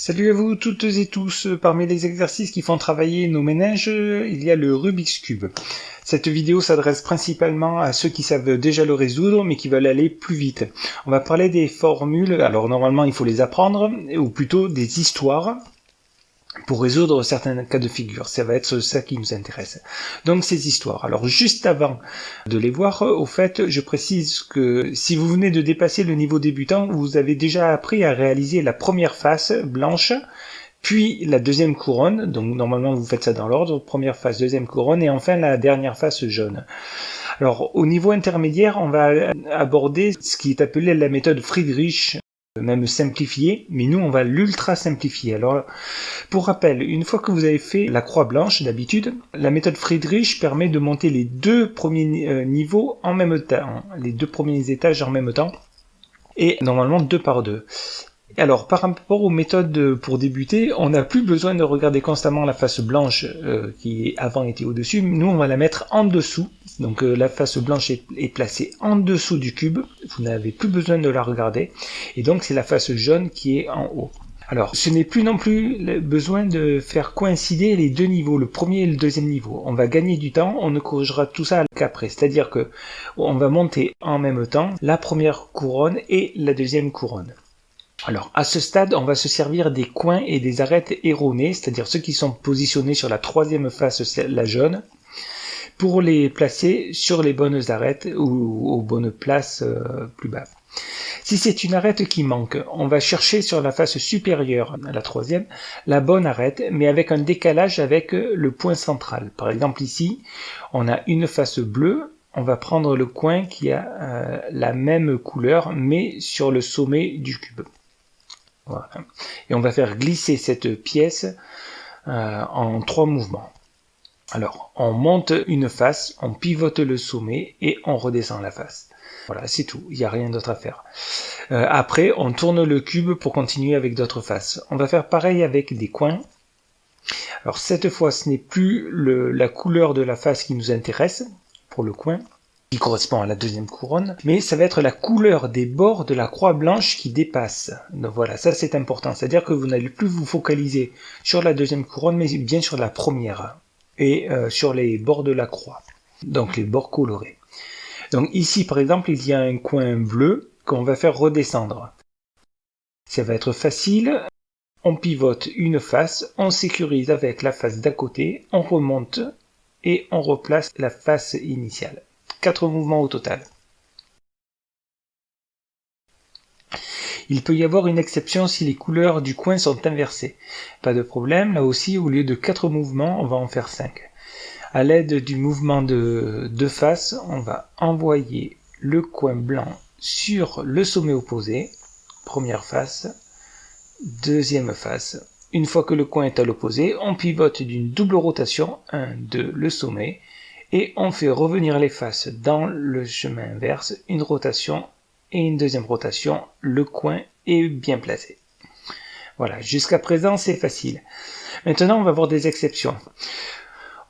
Salut à vous toutes et tous. Parmi les exercices qui font travailler nos ménages, il y a le Rubik's Cube. Cette vidéo s'adresse principalement à ceux qui savent déjà le résoudre mais qui veulent aller plus vite. On va parler des formules, alors normalement il faut les apprendre, ou plutôt des histoires pour résoudre certains cas de figure. Ça va être ça qui nous intéresse. Donc ces histoires. Alors juste avant de les voir, au fait, je précise que si vous venez de dépasser le niveau débutant, vous avez déjà appris à réaliser la première face blanche, puis la deuxième couronne, donc normalement vous faites ça dans l'ordre, première face, deuxième couronne, et enfin la dernière face jaune. Alors au niveau intermédiaire, on va aborder ce qui est appelé la méthode Friedrich même simplifié, mais nous on va l'ultra simplifier. Alors pour rappel, une fois que vous avez fait la croix blanche d'habitude, la méthode Friedrich permet de monter les deux premiers euh, niveaux en même temps, les deux premiers étages en même temps, et normalement deux par deux. Alors, par rapport aux méthodes pour débuter, on n'a plus besoin de regarder constamment la face blanche euh, qui avant était au-dessus. Nous, on va la mettre en dessous. Donc, euh, la face blanche est, placée en dessous du cube. Vous n'avez plus besoin de la regarder. Et donc, c'est la face jaune qui est en haut. Alors, ce n'est plus non plus besoin de faire coïncider les deux niveaux, le premier et le deuxième niveau. On va gagner du temps, on ne corrigera tout ça qu'après. C'est-à-dire que on va monter en même temps la première couronne et la deuxième couronne. Alors, à ce stade, on va se servir des coins et des arêtes erronés, c'est-à-dire ceux qui sont positionnés sur la troisième face, la jaune, pour les placer sur les bonnes arêtes ou aux bonnes places euh, plus bas. Si c'est une arête qui manque, on va chercher sur la face supérieure, la troisième, la bonne arête, mais avec un décalage avec le point central. Par exemple ici, on a une face bleue, on va prendre le coin qui a euh, la même couleur, mais sur le sommet du cube. Et on va faire glisser cette pièce euh, en trois mouvements. Alors, on monte une face, on pivote le sommet et on redescend la face. Voilà, c'est tout, il n'y a rien d'autre à faire. Euh, après, on tourne le cube pour continuer avec d'autres faces. On va faire pareil avec des coins. Alors cette fois, ce n'est plus la couleur de la face qui nous intéresse pour le coin, qui correspond à la deuxième couronne, mais ça va être la couleur des bords de la croix blanche qui dépasse. Donc voilà, ça c'est important, c'est-à-dire que vous n'allez plus vous focaliser sur la deuxième couronne, mais bien sur la première, et euh, sur les bords de la croix, donc les bords colorés. Donc ici par exemple, il y a un coin bleu qu'on va faire redescendre. Ça va être facile, on pivote une face, on sécurise avec la face d'à côté, on remonte et on replace la face initiale. 4 mouvements au total. Il peut y avoir une exception si les couleurs du coin sont inversées. Pas de problème, là aussi, au lieu de 4 mouvements, on va en faire 5. À l'aide du mouvement de deux faces, on va envoyer le coin blanc sur le sommet opposé, première face, deuxième face. Une fois que le coin est à l'opposé, on pivote d'une double rotation, 1, 2, le sommet, et on fait revenir les faces dans le chemin inverse, une rotation et une deuxième rotation, le coin est bien placé. Voilà, jusqu'à présent c'est facile. Maintenant on va voir des exceptions.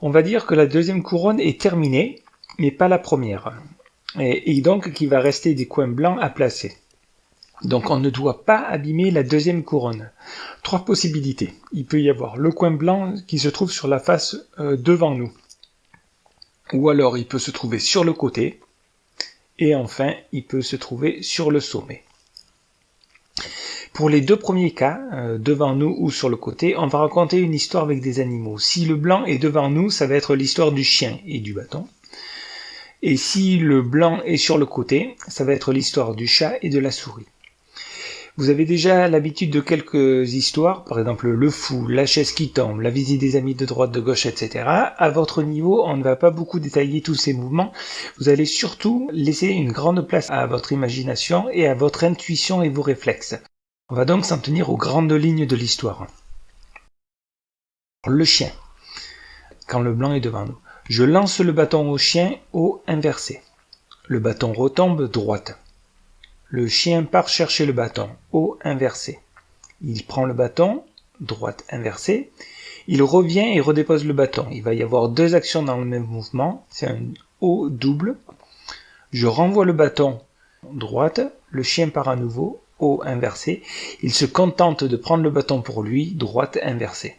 On va dire que la deuxième couronne est terminée, mais pas la première. Et, donc qu'il va rester des coins blancs à placer. Donc on ne doit pas abîmer la deuxième couronne. Trois possibilités. Il peut y avoir le coin blanc qui se trouve sur la face euh, devant nous ou alors il peut se trouver sur le côté, et enfin il peut se trouver sur le sommet. Pour les deux premiers cas, euh, devant nous ou sur le côté, on va raconter une histoire avec des animaux. Si le blanc est devant nous, ça va être l'histoire du chien et du bâton. Et si le blanc est sur le côté, ça va être l'histoire du chat et de la souris. Vous avez déjà l'habitude de quelques histoires, par exemple le fou, la chaise qui tombe, la visite des amis de droite, de gauche, etc. À votre niveau, on ne va pas beaucoup détailler tous ces mouvements. Vous allez surtout laisser une grande place à votre imagination et à votre intuition et vos réflexes. On va donc s'en tenir aux grandes lignes de l'histoire. Le chien. Quand le blanc est devant nous. Je lance le bâton au chien au inversé. Le bâton retombe droite. Le chien part chercher le bâton, haut inversé. Il prend le bâton, droite inversée. Il revient et redépose le bâton. Il va y avoir deux actions dans le même mouvement. C'est un haut double. Je renvoie le bâton droite. Le chien part à nouveau, haut inversé, il se contente de prendre le bâton pour lui, droite inversée.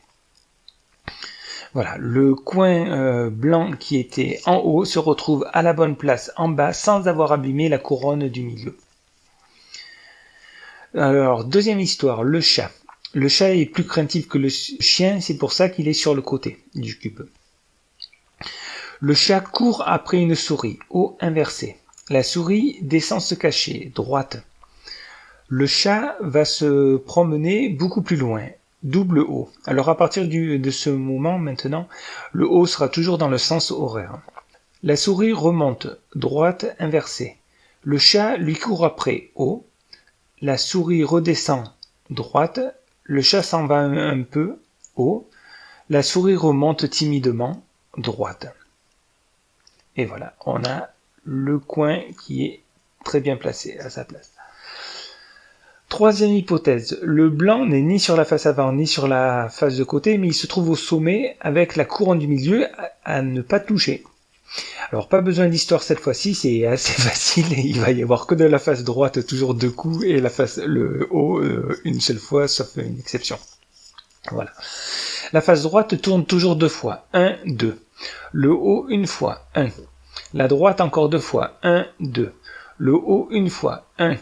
Voilà, le coin euh, blanc qui était en haut se retrouve à la bonne place en bas sans avoir abîmé la couronne du milieu. Alors, deuxième histoire, le chat. Le chat est plus craintif que le chien, c'est pour ça qu'il est sur le côté du cube. Le chat court après une souris, haut inversé. La souris descend se cacher, droite. Le chat va se promener beaucoup plus loin, double haut. Alors à partir de ce moment maintenant, le haut sera toujours dans le sens horaire. La souris remonte, droite inversée. Le chat lui court après, haut. La souris redescend, droite. Le chat s'en va un peu, haut. La souris remonte timidement, droite. Et voilà, on a le coin qui est très bien placé à sa place. Troisième hypothèse, le blanc n'est ni sur la face avant ni sur la face de côté, mais il se trouve au sommet avec la couronne du milieu à, ne pas toucher. Alors pas besoin d'histoire cette fois-ci, c'est assez facile, il va y avoir que de la face droite toujours deux coups et la face le haut euh, une seule fois sauf une exception. Voilà. La face droite tourne toujours deux fois, 1, 2. Le haut une fois, 1. La droite encore deux fois. 1, 2. Le haut une fois. 1.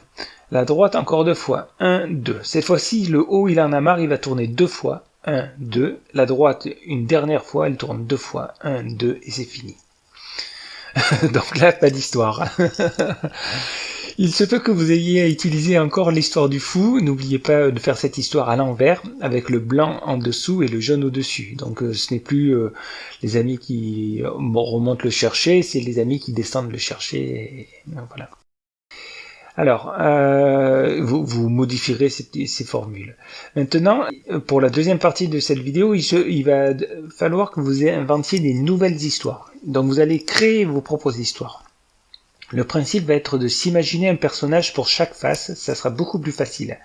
La droite encore deux fois. 1, 2. Cette fois-ci, le haut, il en a marre, il va tourner deux fois. 1, 2. La droite, une dernière fois, elle tourne deux fois. 1, 2, et c'est fini. Donc là, pas d'histoire. Il se peut que vous ayez à utiliser encore l'histoire du fou. N'oubliez pas de faire cette histoire à l'envers, avec le blanc en dessous et le jaune au-dessus. Donc euh, ce n'est plus euh, les amis qui remontent le chercher, c'est les amis qui descendent le chercher. voilà. Alors, euh, vous, modifierez ces, formules. Maintenant, pour la deuxième partie de cette vidéo, il va falloir que vous inventiez des nouvelles histoires. Donc vous allez créer vos propres histoires. Le principe va être de s'imaginer un personnage pour chaque face, ça sera beaucoup plus facile.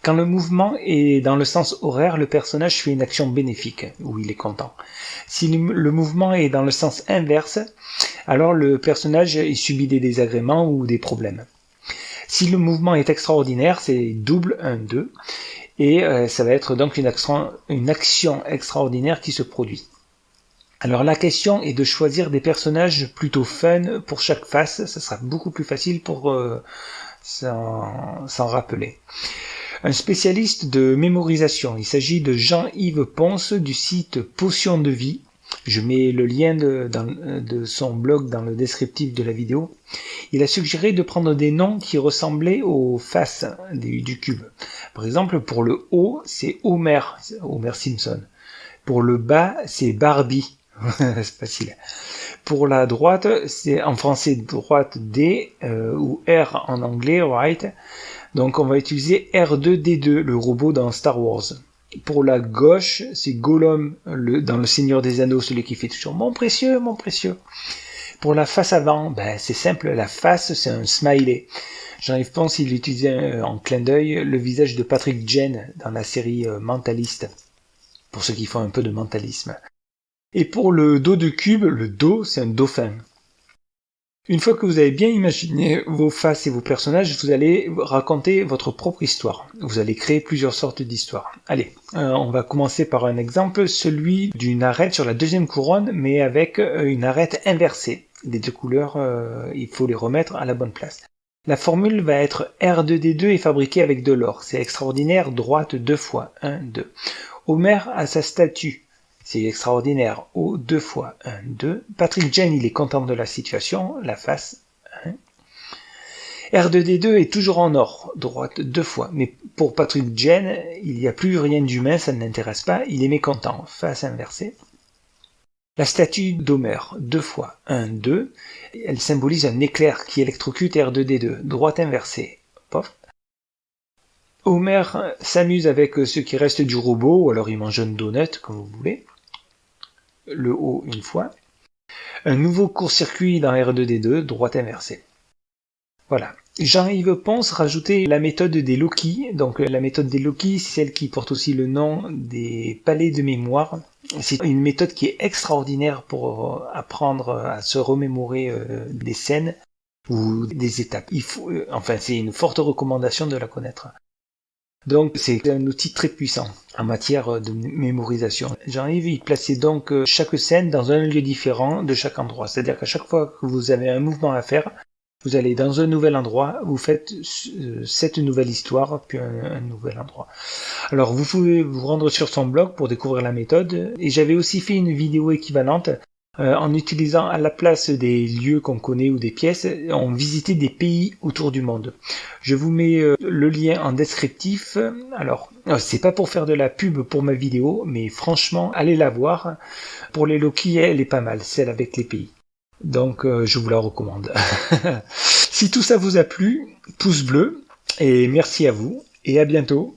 Quand le mouvement est dans le sens horaire, le personnage fait une action bénéfique, où il est content. Si le mouvement est dans le sens inverse, alors le personnage subit des désagréments ou des problèmes. Si le mouvement est extraordinaire, c'est double 1, 2, et euh, ça va être donc une action extraordinaire qui se produit. Alors la question est de choisir des personnages plutôt fun pour chaque face, ça sera beaucoup plus facile pour euh, s'en rappeler. Un spécialiste de mémorisation, il s'agit de Jean-Yves Ponce du site Potion de vie. Je mets le lien de, son blog dans le descriptif de la vidéo. Il a suggéré de prendre des noms qui ressemblaient aux faces du cube. Par exemple, pour le haut, c'est Homer, Homer Simpson. Pour le bas, c'est Barbie. c'est facile. Pour la droite, c'est en français droite D euh, ou R en anglais, right? Donc on va utiliser R2D2, le robot dans Star Wars. Pour la gauche, c'est Gollum le, dans Le Seigneur des Anneaux, celui qui fait toujours mon précieux, mon précieux. Pour la face avant, ben, c'est simple, la face c'est un smiley. Jean-Yves Ponce, il utilisait euh, en clin d'œil le visage de Patrick Jen dans la série euh, Mentaliste, pour ceux qui font un peu de mentalisme. Et pour le dos de cube, le dos, c'est un dauphin. Une fois que vous avez bien imaginé vos faces et vos personnages, vous allez raconter votre propre histoire. Vous allez créer plusieurs sortes d'histoires. Allez, euh, on va commencer par un exemple, celui d'une arête sur la deuxième couronne, mais avec euh, une arête inversée. Les deux couleurs, euh, il faut les remettre à la bonne place. La formule va être R2D2 et fabriquée avec de l'or. C'est extraordinaire, droite deux fois, 1, 2. Homer a sa statue extraordinaire. Oh, deux fois. Un, deux. Patrick Jen, il est content de la situation. La face. R2D2 est toujours en or. Droite deux fois. Mais pour Patrick Jen, il n'y a plus rien d'humain, ça ne l'intéresse pas. Il est mécontent. Face inversée. La statue d'Homer, deux fois. Un, deux. Elle symbolise un éclair qui électrocute R2D2. Droite inversée. Pof. Homer s'amuse avec ce qui reste du robot, ou alors il mange un donut, comme vous voulez le haut une fois. Un nouveau court-circuit dans R2D2, droite inversée. Voilà. Jean-Yves Ponce rajoutait la méthode des Loki. Donc la méthode des Loki, c'est celle qui porte aussi le nom des palais de mémoire. C'est une méthode qui est extraordinaire pour apprendre à se remémorer euh, des scènes. ou des étapes. Il faut, euh, enfin, c'est une forte recommandation de la connaître. Donc c'est un outil très puissant en matière de mémorisation. Jean-Yves, il plaçait donc euh, chaque scène dans un lieu différent de chaque endroit. C'est-à-dire qu'à chaque fois que vous avez un mouvement à faire, vous allez dans un nouvel endroit, vous faites euh, cette nouvelle histoire, puis un, nouvel endroit. Alors vous pouvez vous rendre sur son blog pour découvrir la méthode. Et j'avais aussi fait une vidéo équivalente euh, en utilisant à la place des lieux qu'on connaît ou des pièces, on visitait des pays autour du monde. Je vous mets euh, le lien en descriptif. Alors, c'est pas pour faire de la pub pour ma vidéo, mais franchement, allez la voir. Pour les Loki, elle est pas mal, celle avec les pays. Donc euh, je vous la recommande. si tout ça vous a plu, pouce bleu et merci à vous et à bientôt